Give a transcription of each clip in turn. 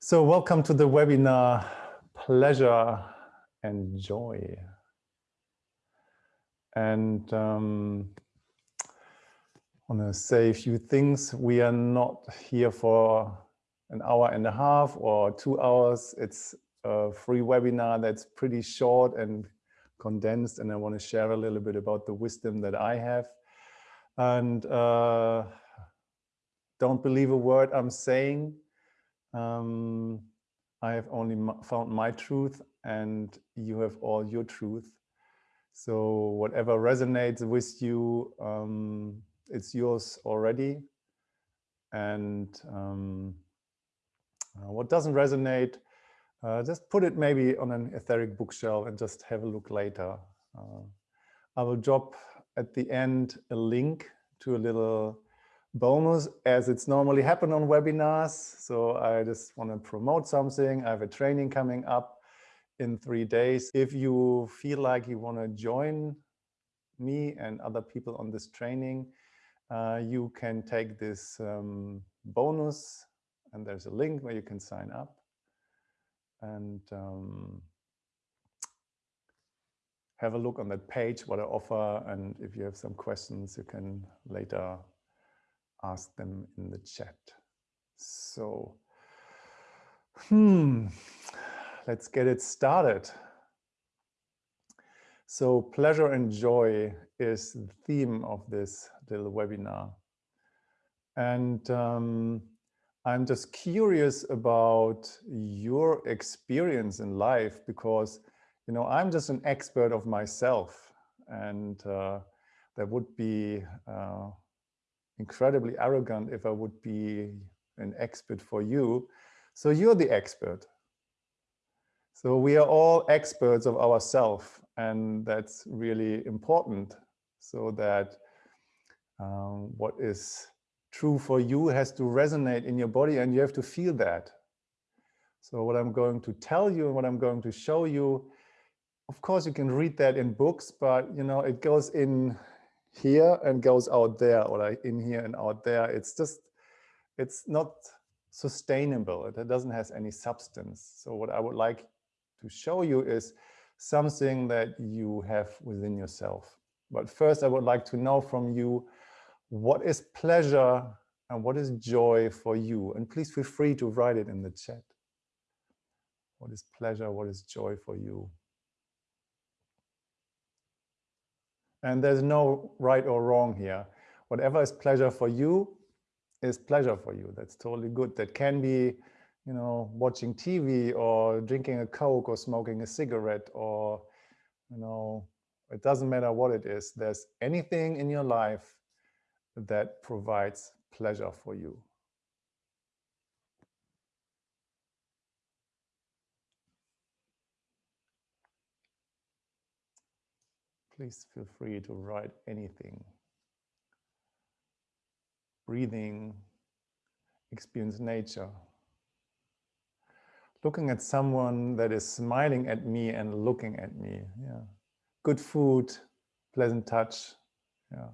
So welcome to the webinar Pleasure and Joy. And um, I want to say a few things. We are not here for an hour and a half or two hours. It's a free webinar that's pretty short and condensed. And I want to share a little bit about the wisdom that I have. And uh, don't believe a word I'm saying um, I have only found my truth and you have all your truth. So whatever resonates with you, um, it's yours already. And um, uh, what doesn't resonate, uh, just put it maybe on an etheric bookshelf and just have a look later. Uh, I will drop at the end a link to a little bonus as it's normally happen on webinars. So I just want to promote something. I have a training coming up in three days. If you feel like you want to join me and other people on this training, uh, you can take this um, bonus and there's a link where you can sign up. And um, have a look on that page, what I offer. And if you have some questions, you can later ask them in the chat. So, hmm, let's get it started. So pleasure and joy is the theme of this little webinar. And um, I'm just curious about your experience in life because, you know, I'm just an expert of myself and uh, that would be uh, incredibly arrogant if I would be an expert for you. So you're the expert. So we are all experts of ourselves and that's really important so that um, what is true for you has to resonate in your body and you have to feel that. So what I'm going to tell you and what I'm going to show you, of course you can read that in books, but you know, it goes in here and goes out there or like in here and out there. It's just, it's not sustainable. It doesn't have any substance. So what I would like to show you is something that you have within yourself. But first, I would like to know from you, what is pleasure and what is joy for you? And please feel free to write it in the chat. What is pleasure? What is joy for you? And there's no right or wrong here. Whatever is pleasure for you is pleasure for you. That's totally good. That can be, you know, watching TV or drinking a Coke or smoking a cigarette or, you know, it doesn't matter what it is. There's anything in your life that provides pleasure for you. Please feel free to write anything. Breathing, experience nature. Looking at someone that is smiling at me and looking at me. Yeah. Good food, pleasant touch. Yeah.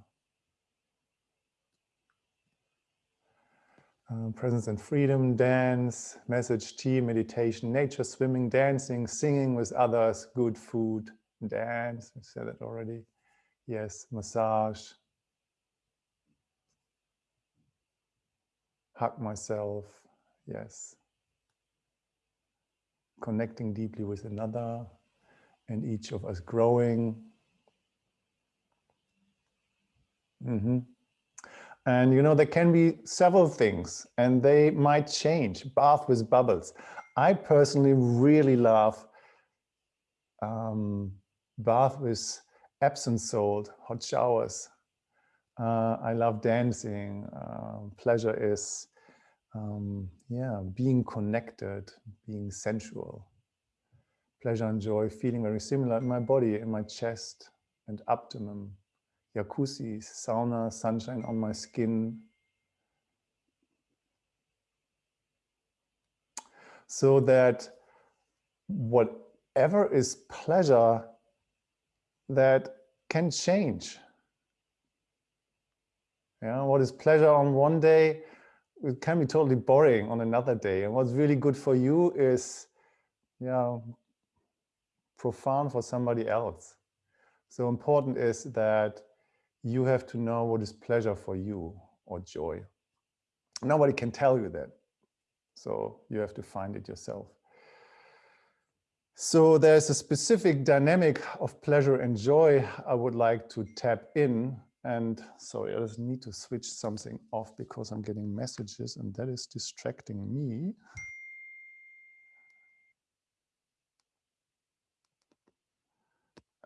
Uh, presence and freedom, dance, message, tea, meditation, nature, swimming, dancing, singing with others, good food, dance, I said it already. Yes, massage. Hug myself, yes. Connecting deeply with another and each of us growing. Mm -hmm. And you know, there can be several things and they might change, bath with bubbles. I personally really love um, bath with Epsom salt, hot showers. Uh, I love dancing. Uh, pleasure is, um, yeah, being connected, being sensual. Pleasure and joy feeling very similar in my body, in my chest and abdomen. Jacuzzi, sauna, sunshine on my skin. So that whatever is pleasure that can change. Yeah, what is pleasure on one day it can be totally boring on another day. And what's really good for you is, yeah, profound for somebody else. So important is that you have to know what is pleasure for you or joy. Nobody can tell you that. So you have to find it yourself. So there's a specific dynamic of pleasure and joy I would like to tap in. And sorry, I just need to switch something off because I'm getting messages and that is distracting me.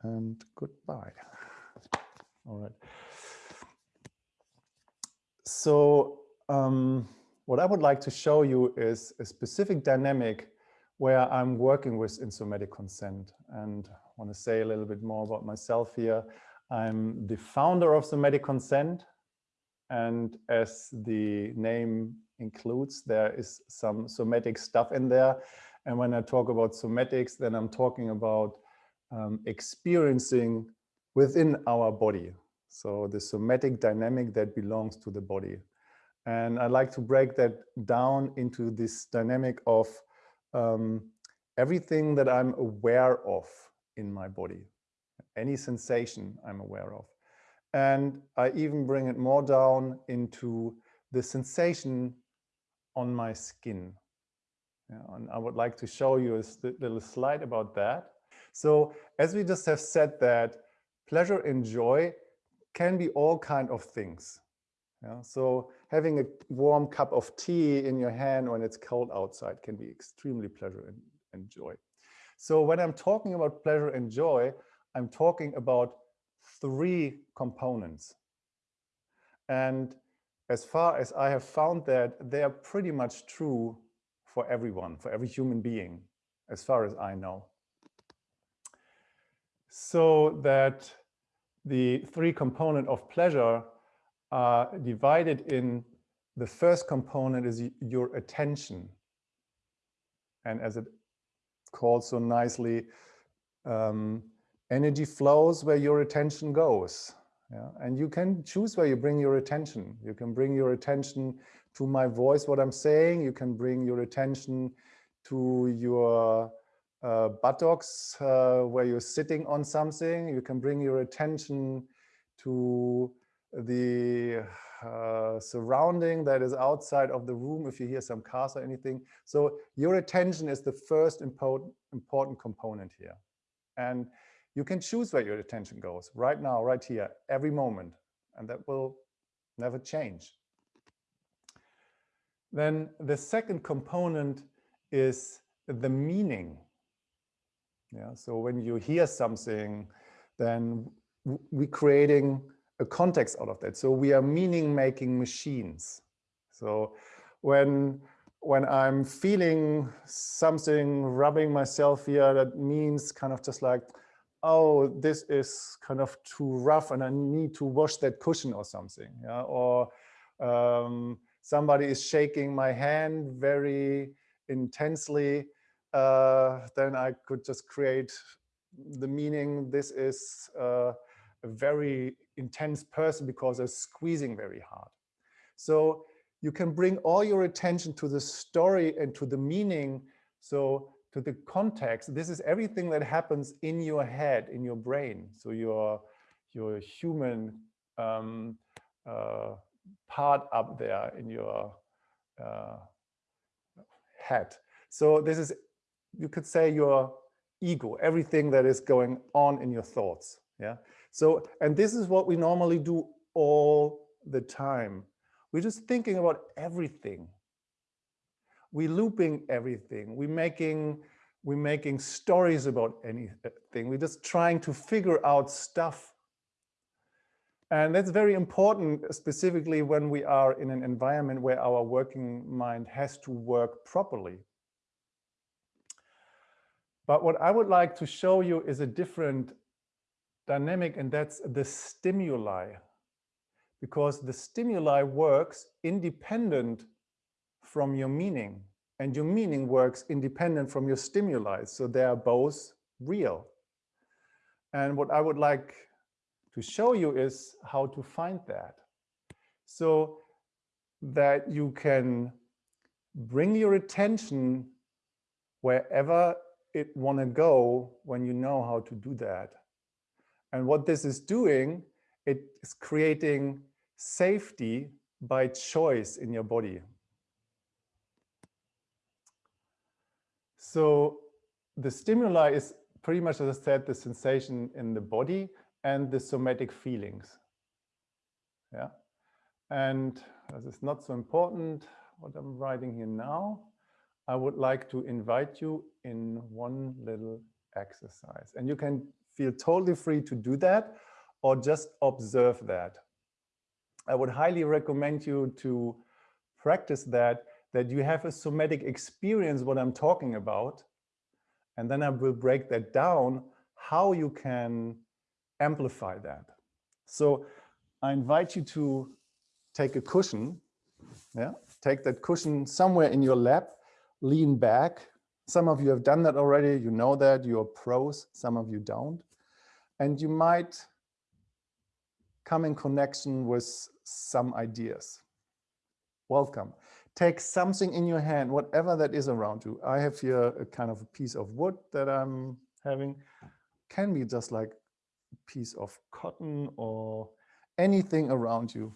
And goodbye. All right. So um, what I would like to show you is a specific dynamic where I'm working with in somatic consent and I want to say a little bit more about myself here. I'm the founder of somatic consent and as the name includes, there is some somatic stuff in there. And when I talk about somatics, then I'm talking about um, experiencing within our body. So the somatic dynamic that belongs to the body. And I like to break that down into this dynamic of um, everything that I'm aware of in my body, any sensation I'm aware of. And I even bring it more down into the sensation on my skin. Yeah, and I would like to show you a little slide about that. So as we just have said that pleasure and joy can be all kind of things. Yeah, so having a warm cup of tea in your hand when it's cold outside can be extremely pleasure and, and joy. So when I'm talking about pleasure and joy, I'm talking about three components. And as far as I have found that, they are pretty much true for everyone, for every human being, as far as I know. So that the three component of pleasure are divided in the first component is your attention. And as it calls so nicely, um, energy flows where your attention goes. Yeah? And you can choose where you bring your attention. You can bring your attention to my voice, what I'm saying. You can bring your attention to your uh, buttocks uh, where you're sitting on something. You can bring your attention to the uh, surrounding that is outside of the room if you hear some cars or anything. So your attention is the first important, important component here. And you can choose where your attention goes right now, right here, every moment. And that will never change. Then the second component is the meaning. Yeah, so when you hear something, then we're creating a context out of that. So we are meaning making machines. So when when I'm feeling something rubbing myself here, that means kind of just like, oh, this is kind of too rough and I need to wash that cushion or something. Yeah? Or um, somebody is shaking my hand very intensely, uh, then I could just create the meaning this is uh, a very intense person because they're squeezing very hard. So you can bring all your attention to the story and to the meaning. So to the context, this is everything that happens in your head, in your brain. So your, your human um, uh, part up there in your uh, head. So this is, you could say your ego, everything that is going on in your thoughts. Yeah. So, and this is what we normally do all the time. We're just thinking about everything. We're looping everything. We're making, we're making stories about anything. We're just trying to figure out stuff. And that's very important, specifically when we are in an environment where our working mind has to work properly. But what I would like to show you is a different dynamic and that's the stimuli because the stimuli works independent from your meaning and your meaning works independent from your stimuli. So they are both real. And what I would like to show you is how to find that. So that you can bring your attention wherever it want to go when you know how to do that. And what this is doing, it is creating safety by choice in your body. So the stimuli is pretty much, as I said, the sensation in the body and the somatic feelings. Yeah. And as it's not so important, what I'm writing here now. I would like to invite you in one little exercise. And you can feel totally free to do that or just observe that. I would highly recommend you to practice that, that you have a somatic experience, what I'm talking about. And then I will break that down, how you can amplify that. So I invite you to take a cushion, yeah, take that cushion somewhere in your lap, lean back. Some of you have done that already, you know that, you're pros, some of you don't. And you might come in connection with some ideas. Welcome. Take something in your hand, whatever that is around you. I have here a kind of a piece of wood that I'm having. Can be just like a piece of cotton or anything around you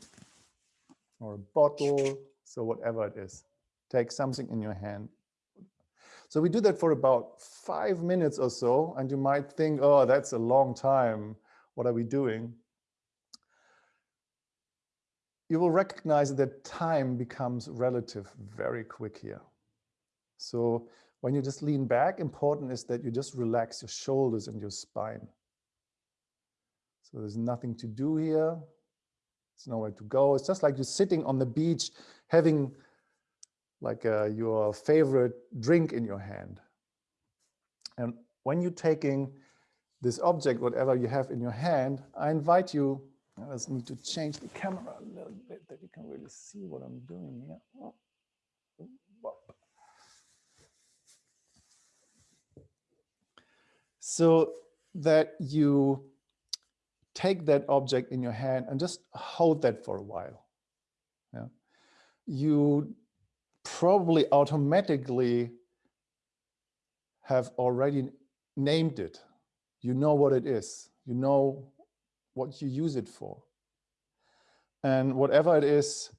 or a bottle. So whatever it is, take something in your hand. So we do that for about five minutes or so. And you might think, oh, that's a long time. What are we doing? you will recognize that time becomes relative very quick here. So when you just lean back, important is that you just relax your shoulders and your spine. So there's nothing to do here. There's nowhere to go. It's just like you're sitting on the beach having like uh, your favorite drink in your hand. And when you're taking this object, whatever you have in your hand, I invite you I just need to change the camera a little bit that you can really see what I'm doing here. So that you take that object in your hand and just hold that for a while. Yeah. You probably automatically have already named it. You know what it is. You know what you use it for. And whatever it is,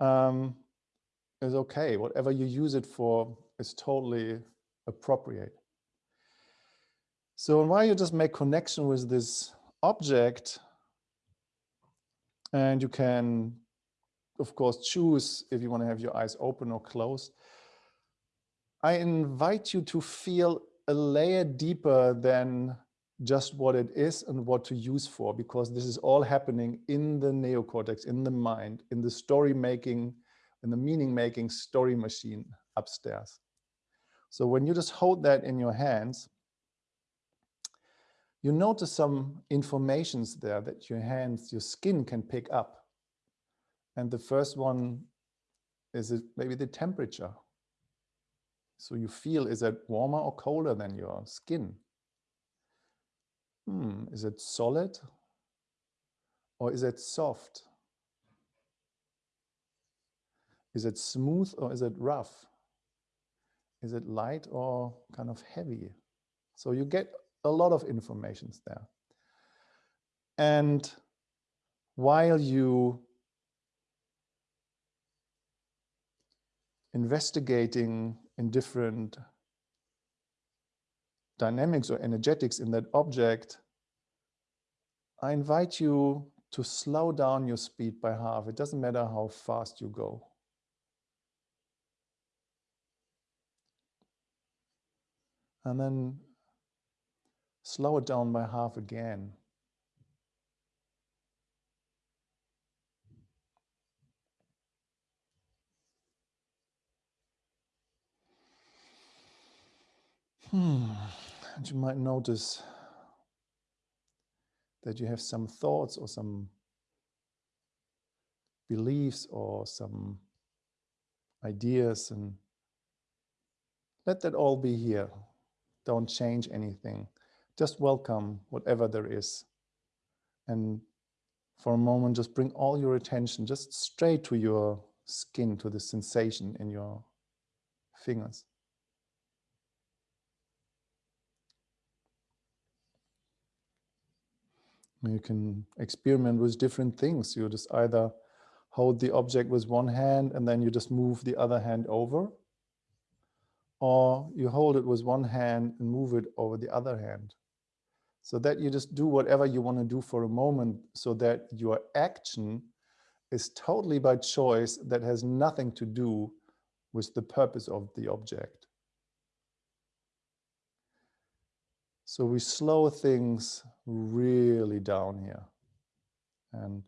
um, is okay. Whatever you use it for is totally appropriate. So while you just make connection with this object, and you can, of course, choose if you want to have your eyes open or closed, I invite you to feel a layer deeper than just what it is and what to use for, because this is all happening in the neocortex, in the mind, in the story making, in the meaning making story machine upstairs. So when you just hold that in your hands, you notice some informations there that your hands, your skin can pick up. And the first one is it maybe the temperature. So you feel, is it warmer or colder than your skin? hmm, is it solid or is it soft? Is it smooth or is it rough? Is it light or kind of heavy? So you get a lot of informations there. And while you investigating in different dynamics or energetics in that object, I invite you to slow down your speed by half. It doesn't matter how fast you go. And then slow it down by half again. Hmm. And you might notice that you have some thoughts or some beliefs or some ideas and let that all be here. Don't change anything. Just welcome whatever there is. And for a moment, just bring all your attention just straight to your skin, to the sensation in your fingers. You can experiment with different things. You just either hold the object with one hand and then you just move the other hand over. Or you hold it with one hand and move it over the other hand. So that you just do whatever you want to do for a moment so that your action is totally by choice that has nothing to do with the purpose of the object. So we slow things really down here. And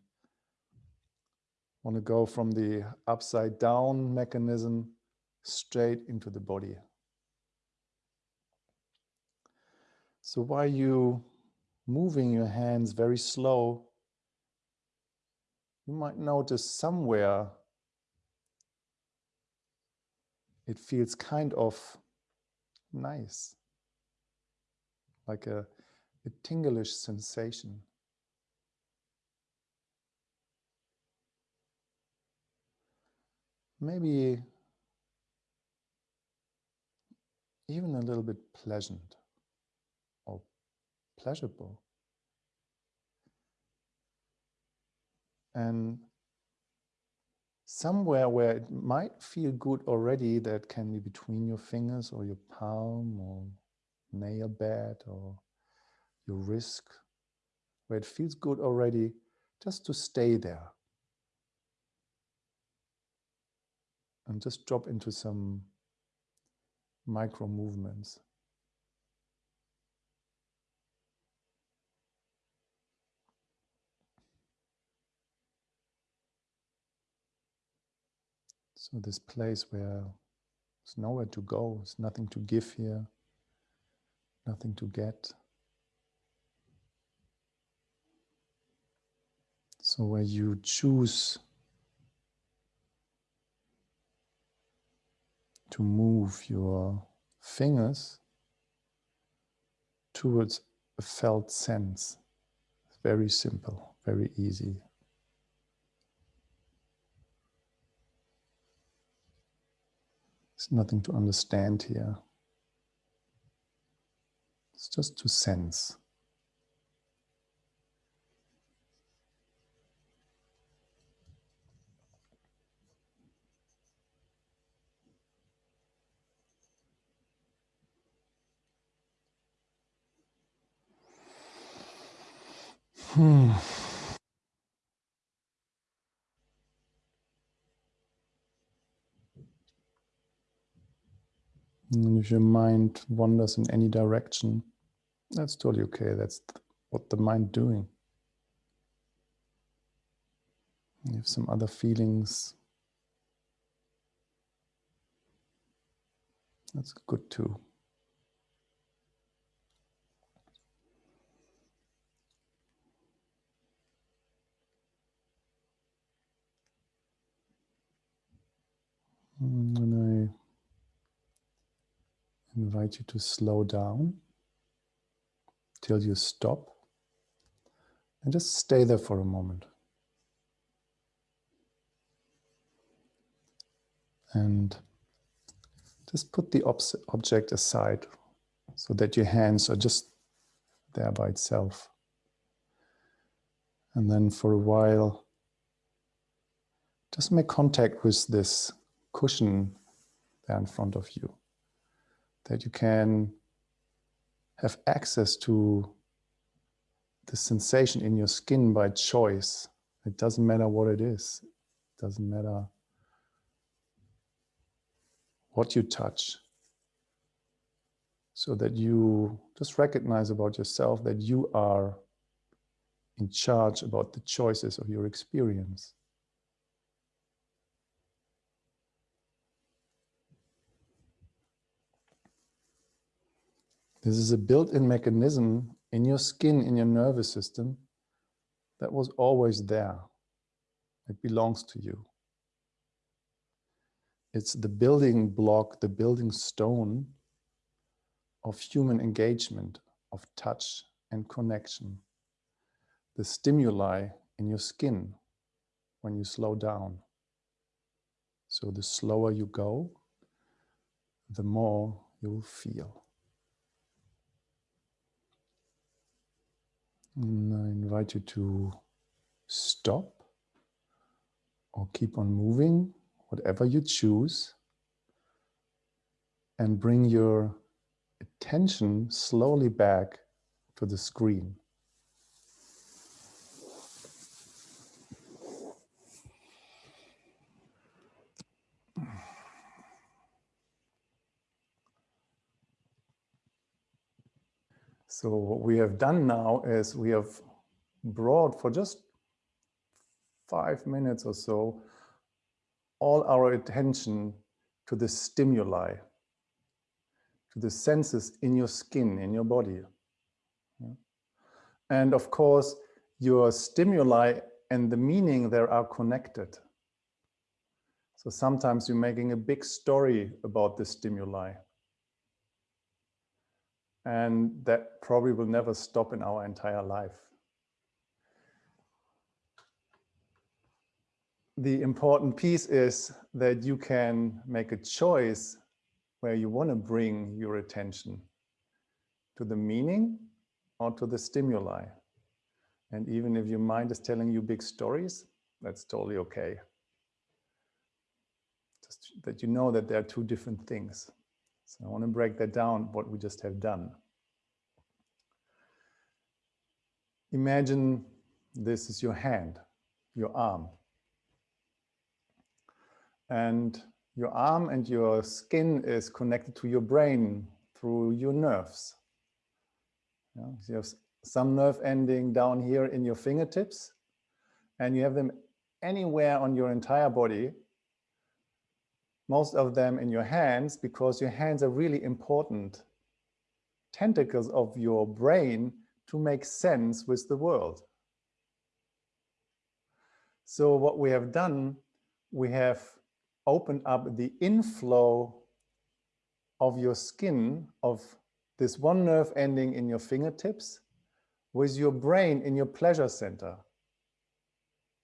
want to go from the upside down mechanism straight into the body. So while you moving your hands very slow, you might notice somewhere it feels kind of nice like a, a tinglish sensation. Maybe even a little bit pleasant or pleasurable. And somewhere where it might feel good already, that can be between your fingers or your palm or nail bed or your wrist, where it feels good already, just to stay there. And just drop into some micro movements. So this place where there's nowhere to go, there's nothing to give here nothing to get. So where you choose to move your fingers towards a felt sense. Very simple, very easy. There's nothing to understand here. It's just to sense. Hmm. And if your mind wanders in any direction, that's totally okay. That's what the mind doing. You have some other feelings. That's good too. And I invite you to slow down till you stop and just stay there for a moment. And just put the object aside so that your hands are just there by itself. And then for a while, just make contact with this cushion there in front of you that you can have access to the sensation in your skin by choice. It doesn't matter what it is. It doesn't matter what you touch. So that you just recognize about yourself that you are in charge about the choices of your experience. This is a built-in mechanism in your skin, in your nervous system, that was always there. It belongs to you. It's the building block, the building stone of human engagement, of touch and connection. The stimuli in your skin when you slow down. So the slower you go, the more you'll feel. I invite you to stop or keep on moving, whatever you choose, and bring your attention slowly back to the screen. So what we have done now is we have brought for just five minutes or so all our attention to the stimuli, to the senses in your skin, in your body. And of course, your stimuli and the meaning there are connected. So sometimes you're making a big story about the stimuli. And that probably will never stop in our entire life. The important piece is that you can make a choice where you want to bring your attention to the meaning or to the stimuli. And even if your mind is telling you big stories, that's totally okay. Just that you know that there are two different things. So I want to break that down, what we just have done. Imagine this is your hand, your arm. And your arm and your skin is connected to your brain through your nerves. You have some nerve ending down here in your fingertips, and you have them anywhere on your entire body most of them in your hands because your hands are really important tentacles of your brain to make sense with the world. So what we have done, we have opened up the inflow of your skin of this one nerve ending in your fingertips with your brain in your pleasure center.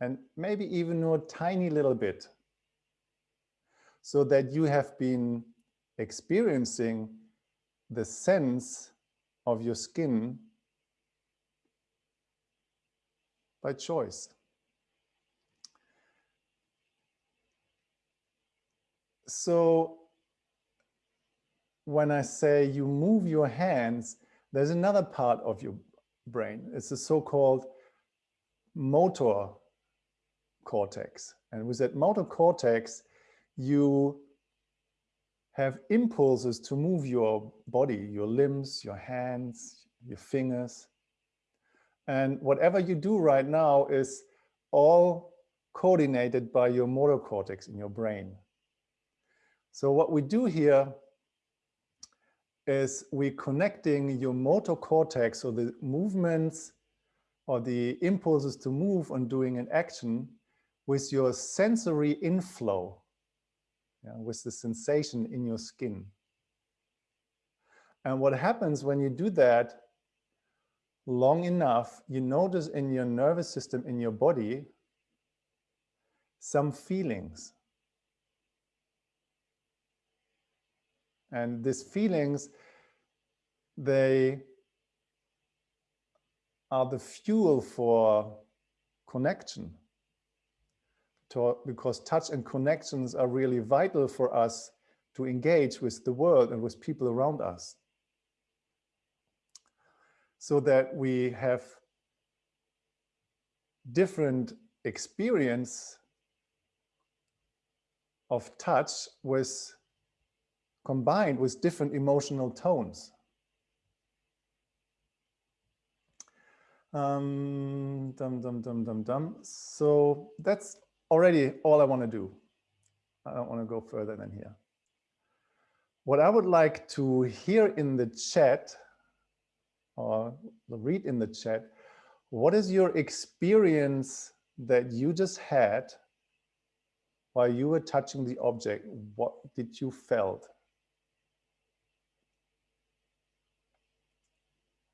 And maybe even a tiny little bit so that you have been experiencing the sense of your skin by choice. So when I say you move your hands, there's another part of your brain. It's the so-called motor cortex. And with that motor cortex, you have impulses to move your body, your limbs, your hands, your fingers. And whatever you do right now is all coordinated by your motor cortex in your brain. So what we do here is we connecting your motor cortex, so the movements or the impulses to move on doing an action with your sensory inflow yeah, with the sensation in your skin. And what happens when you do that long enough, you notice in your nervous system, in your body, some feelings. And these feelings, they are the fuel for connection to, because touch and connections are really vital for us to engage with the world and with people around us. So that we have different experience of touch with combined with different emotional tones. Um, dum, dum, dum, dum, dum. So that's already all I want to do. I don't want to go further than here. What I would like to hear in the chat or read in the chat, what is your experience that you just had while you were touching the object? What did you felt?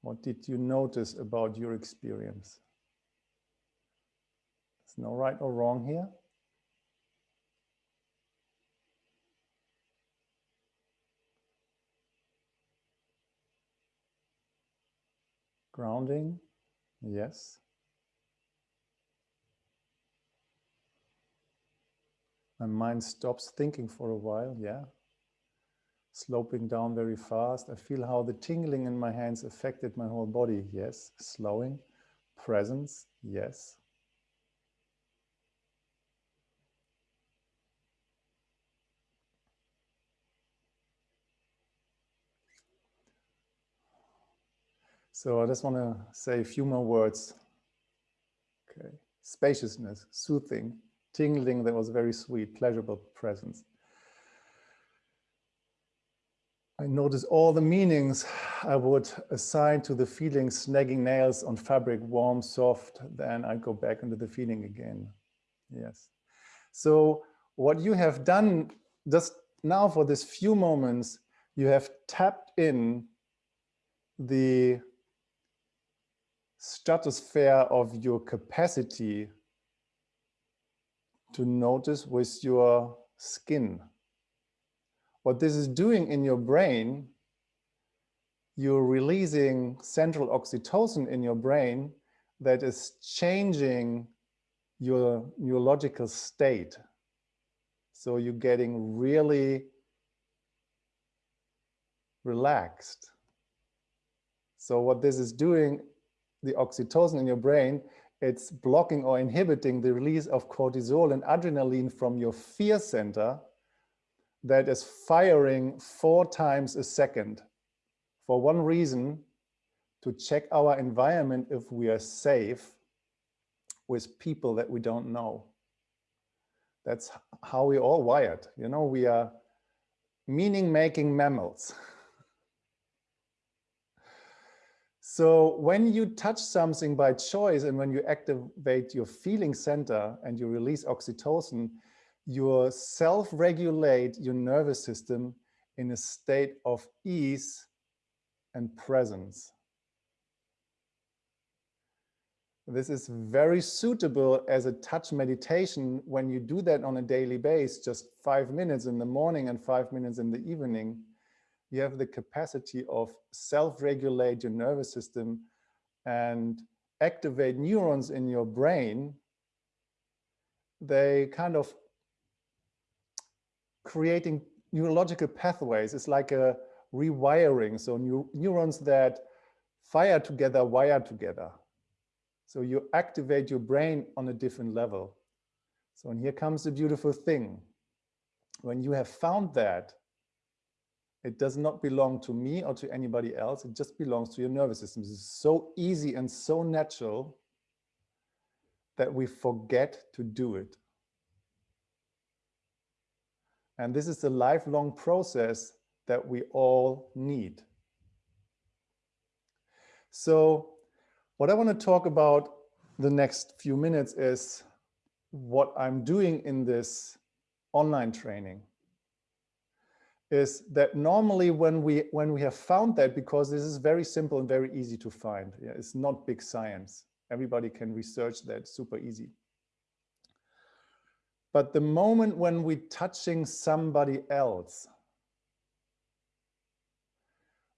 What did you notice about your experience? There's no right or wrong here. Grounding, yes. My mind stops thinking for a while, yeah. Sloping down very fast. I feel how the tingling in my hands affected my whole body, yes. Slowing, presence, yes. So I just want to say a few more words. Okay, spaciousness, soothing, tingling that was a very sweet, pleasurable presence. I notice all the meanings I would assign to the feeling snagging nails on fabric, warm, soft, then I go back into the feeling again. Yes. So what you have done just now for this few moments, you have tapped in the stratosphere of your capacity to notice with your skin. What this is doing in your brain, you're releasing central oxytocin in your brain that is changing your neurological state. So you're getting really relaxed. So what this is doing the oxytocin in your brain, it's blocking or inhibiting the release of cortisol and adrenaline from your fear center that is firing four times a second for one reason, to check our environment if we are safe with people that we don't know. That's how we all wired. You know, we are meaning making mammals. So when you touch something by choice and when you activate your feeling center and you release oxytocin, you self-regulate your nervous system in a state of ease and presence. This is very suitable as a touch meditation when you do that on a daily basis, just five minutes in the morning and five minutes in the evening you have the capacity of self-regulate your nervous system and activate neurons in your brain, they kind of creating neurological pathways. It's like a rewiring. So neurons that fire together, wire together. So you activate your brain on a different level. So and here comes the beautiful thing. When you have found that, it does not belong to me or to anybody else. It just belongs to your nervous system. It's so easy and so natural that we forget to do it. And this is a lifelong process that we all need. So what I want to talk about the next few minutes is what I'm doing in this online training is that normally when we when we have found that because this is very simple and very easy to find yeah, it's not big science. Everybody can research that super easy. But the moment when we're touching somebody else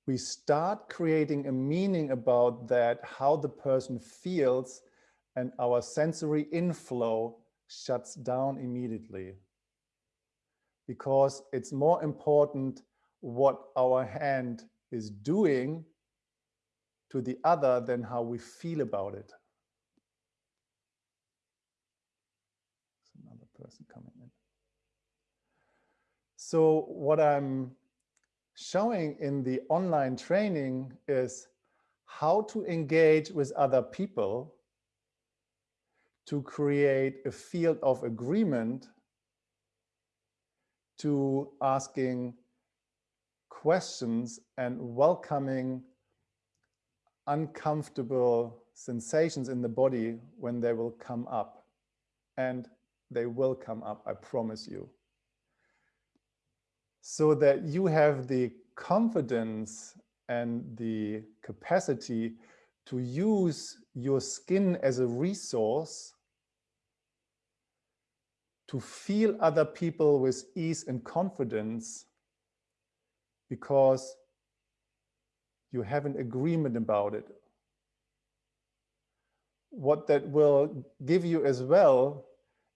we start creating a meaning about that how the person feels and our sensory inflow shuts down immediately because it's more important what our hand is doing to the other than how we feel about it. There's another person coming in. So what I'm showing in the online training is how to engage with other people to create a field of agreement to asking questions and welcoming uncomfortable sensations in the body when they will come up. And they will come up, I promise you. So that you have the confidence and the capacity to use your skin as a resource to feel other people with ease and confidence because you have an agreement about it. what that will give you as well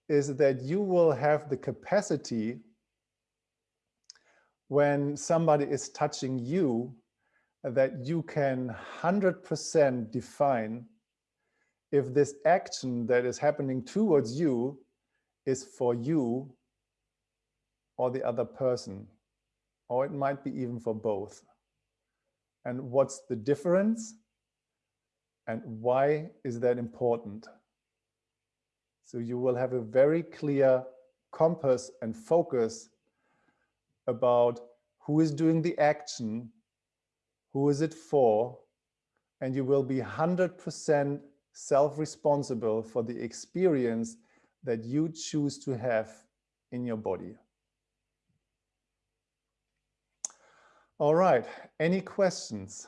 is that you will have the capacity when somebody is touching you that you can 100% define if this action that is happening towards you is for you or the other person, or it might be even for both. And what's the difference? And why is that important? So you will have a very clear compass and focus about who is doing the action, who is it for, and you will be 100% self-responsible for the experience that you choose to have in your body. All right, any questions,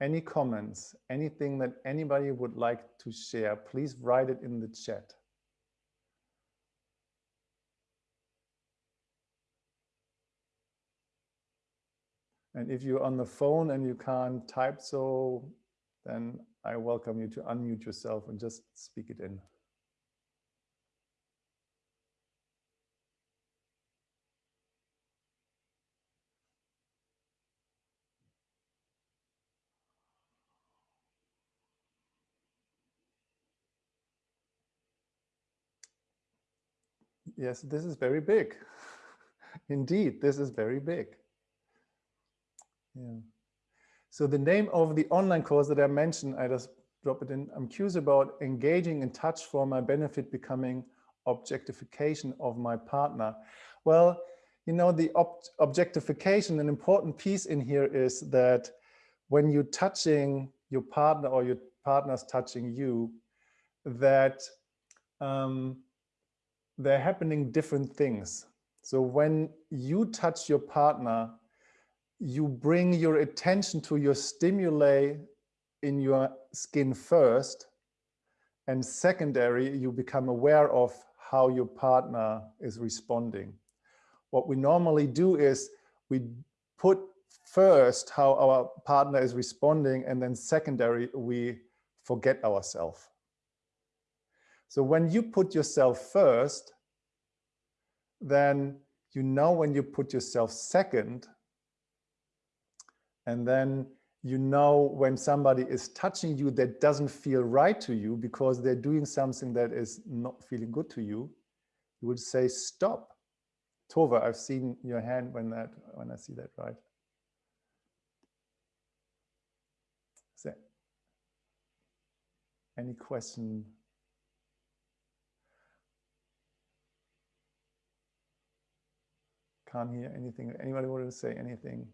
any comments, anything that anybody would like to share, please write it in the chat. And if you're on the phone and you can't type so, then I welcome you to unmute yourself and just speak it in. Yes, this is very big. Indeed, this is very big. Yeah. So the name of the online course that I mentioned, I just drop it in. I'm curious about engaging in touch for my benefit becoming objectification of my partner. Well, you know, the ob objectification, an important piece in here is that when you're touching your partner or your partner's touching you, that um, they're happening different things. So when you touch your partner, you bring your attention to your stimuli in your skin first, and secondary, you become aware of how your partner is responding. What we normally do is we put first how our partner is responding, and then secondary, we forget ourselves. So when you put yourself first, then you know when you put yourself second, and then you know when somebody is touching you that doesn't feel right to you because they're doing something that is not feeling good to you, you would say, stop. Tova, I've seen your hand when that when I see that, right? Is there any question Can't hear anything. Anybody wanted to say anything?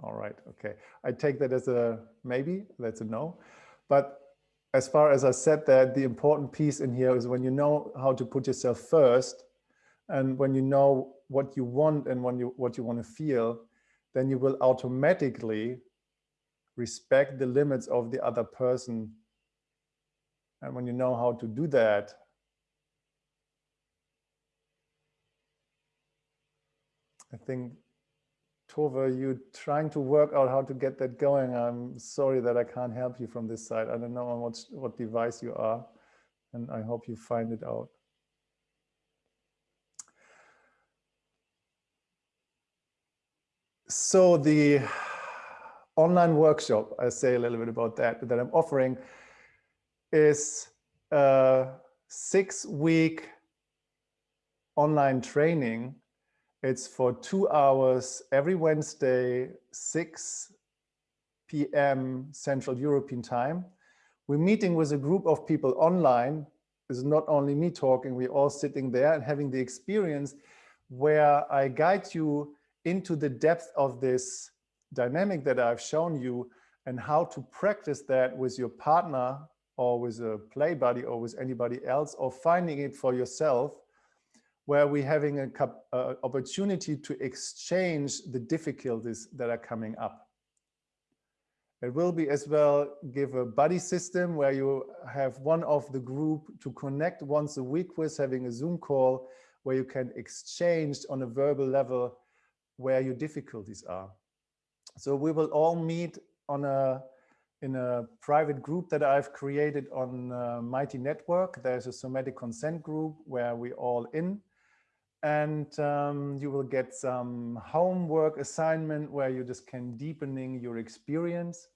All right, okay. I take that as a maybe, that's a no. But as far as I said that, the important piece in here is when you know how to put yourself first, and when you know what you want and when you what you want to feel, then you will automatically respect the limits of the other person. And when you know how to do that, I think, Tova, you're trying to work out how to get that going. I'm sorry that I can't help you from this side. I don't know on what, what device you are, and I hope you find it out. So the online workshop, I say a little bit about that, that I'm offering is a six week online training it's for two hours every Wednesday, 6 p.m. Central European time. We're meeting with a group of people online. It's not only me talking, we're all sitting there and having the experience where I guide you into the depth of this dynamic that I've shown you and how to practice that with your partner or with a play buddy or with anybody else or finding it for yourself where we're having an uh, opportunity to exchange the difficulties that are coming up. It will be as well give a buddy system where you have one of the group to connect once a week with having a Zoom call where you can exchange on a verbal level where your difficulties are. So we will all meet on a in a private group that I've created on uh, Mighty Network. There's a somatic consent group where we all in and um, you will get some homework assignment where you just can deepening your experience.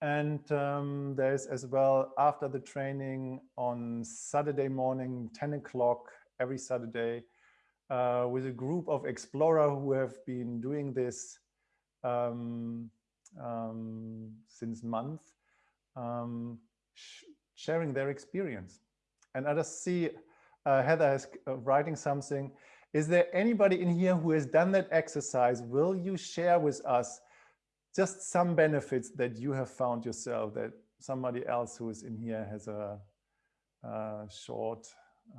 And um, there's as well after the training on Saturday morning, 10 o'clock every Saturday uh, with a group of explorer who have been doing this um, um, since month, um, sh sharing their experience. And I just see uh, Heather is uh, writing something. Is there anybody in here who has done that exercise? Will you share with us just some benefits that you have found yourself that somebody else who is in here has a, a short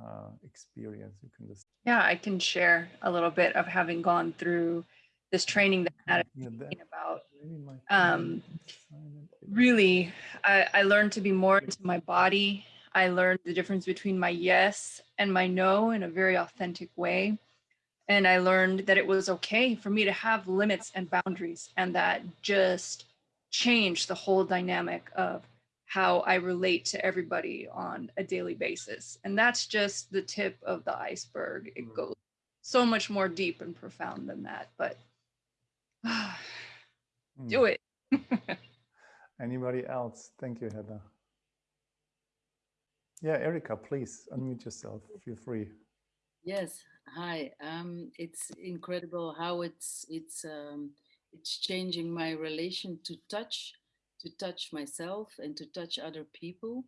uh, experience? You can just yeah, I can share a little bit of having gone through this training that I had about. Um, really, I, I learned to be more into my body. I learned the difference between my yes and my no in a very authentic way. And I learned that it was okay for me to have limits and boundaries and that just changed the whole dynamic of how I relate to everybody on a daily basis. And that's just the tip of the iceberg. It mm. goes so much more deep and profound than that, but uh, mm. do it. Anybody else? Thank you, Heather. Yeah, Erica, please unmute yourself. Feel free. Yes. Hi. Um, it's incredible how it's it's um, it's changing my relation to touch, to touch myself and to touch other people.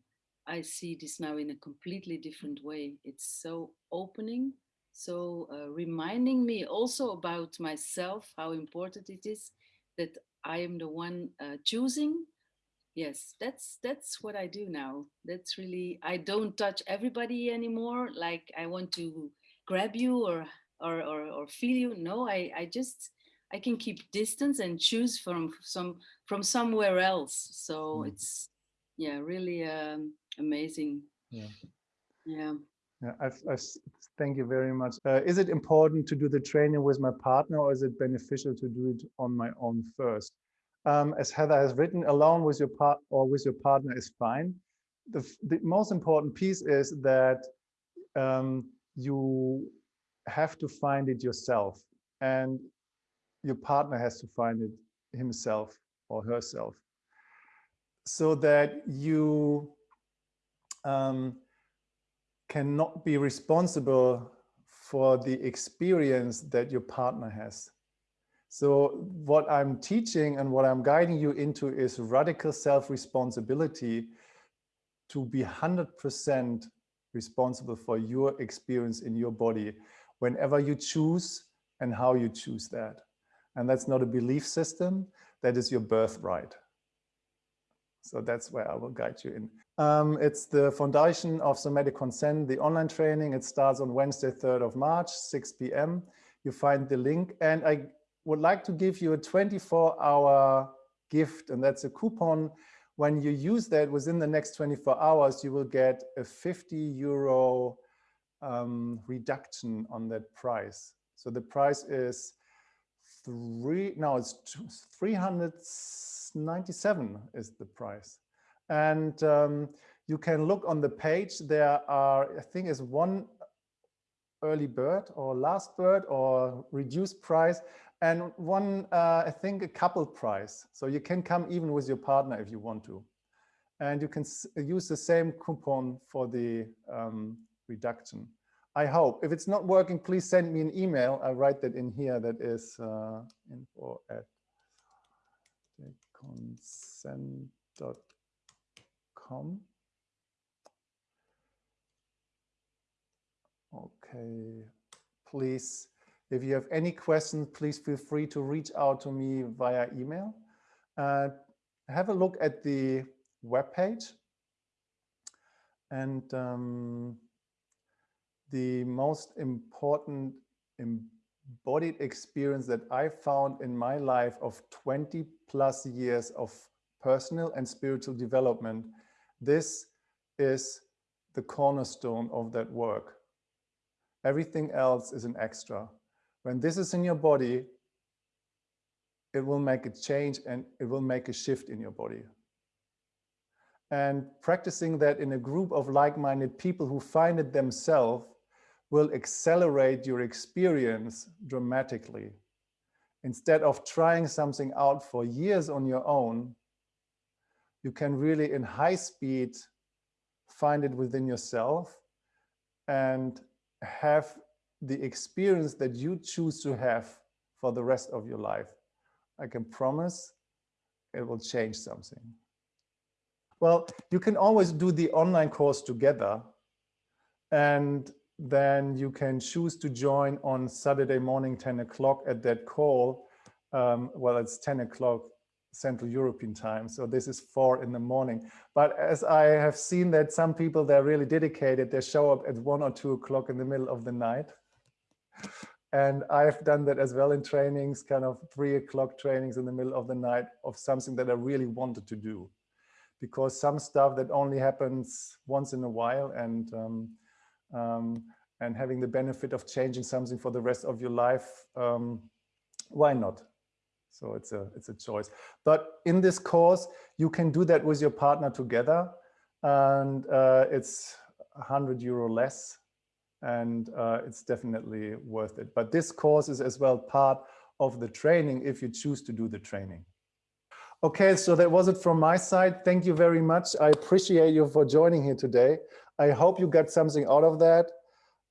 I see this now in a completely different way. It's so opening, so uh, reminding me also about myself, how important it is that I am the one uh, choosing yes that's that's what i do now that's really i don't touch everybody anymore like i want to grab you or or or, or feel you no i i just i can keep distance and choose from some from somewhere else so mm. it's yeah really um amazing yeah yeah yeah, I, I thank you very much. Uh, is it important to do the training with my partner or is it beneficial to do it on my own first? Um, as Heather has written, alone with your part or with your partner is fine. The, the most important piece is that um, you have to find it yourself and your partner has to find it himself or herself so that you um, cannot be responsible for the experience that your partner has. So what I'm teaching and what I'm guiding you into is radical self-responsibility to be 100% responsible for your experience in your body whenever you choose and how you choose that. And that's not a belief system, that is your birthright. So that's where I will guide you in. Um, it's the foundation of somatic consent, the online training. It starts on Wednesday, 3rd of March, 6 p.m. You find the link and I would like to give you a 24 hour gift and that's a coupon. When you use that within the next 24 hours, you will get a 50 euro um, reduction on that price. So the price is three, now it's 397 is the price. And um, you can look on the page, there are, I think is one early bird or last bird or reduced price and one, uh, I think, a couple price. So you can come even with your partner if you want to. And you can use the same coupon for the um, reduction. I hope. If it's not working, please send me an email. I'll write that in here. That is uh, info at consent.com. Okay, please if you have any questions, please feel free to reach out to me via email. Uh, have a look at the webpage. And um, the most important embodied experience that I found in my life of 20 plus years of personal and spiritual development, this is the cornerstone of that work. Everything else is an extra. When this is in your body, it will make a change and it will make a shift in your body. And practicing that in a group of like-minded people who find it themselves will accelerate your experience dramatically. Instead of trying something out for years on your own, you can really in high speed find it within yourself and have the experience that you choose to have for the rest of your life. I can promise it will change something. Well, you can always do the online course together and then you can choose to join on Saturday morning, 10 o'clock at that call. Um, well, it's 10 o'clock Central European time. So this is four in the morning. But as I have seen that some people, they're really dedicated, they show up at one or two o'clock in the middle of the night. And I've done that as well in trainings, kind of three o'clock trainings in the middle of the night of something that I really wanted to do. Because some stuff that only happens once in a while and um, um, and having the benefit of changing something for the rest of your life, um, why not? So it's a, it's a choice. But in this course, you can do that with your partner together and uh, it's 100 euro less and uh, it's definitely worth it. But this course is as well part of the training if you choose to do the training. Okay, so that was it from my side. Thank you very much. I appreciate you for joining here today. I hope you got something out of that.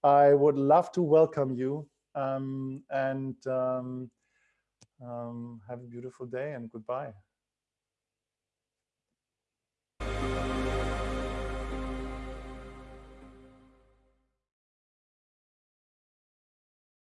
I would love to welcome you um, and um, um, have a beautiful day and goodbye.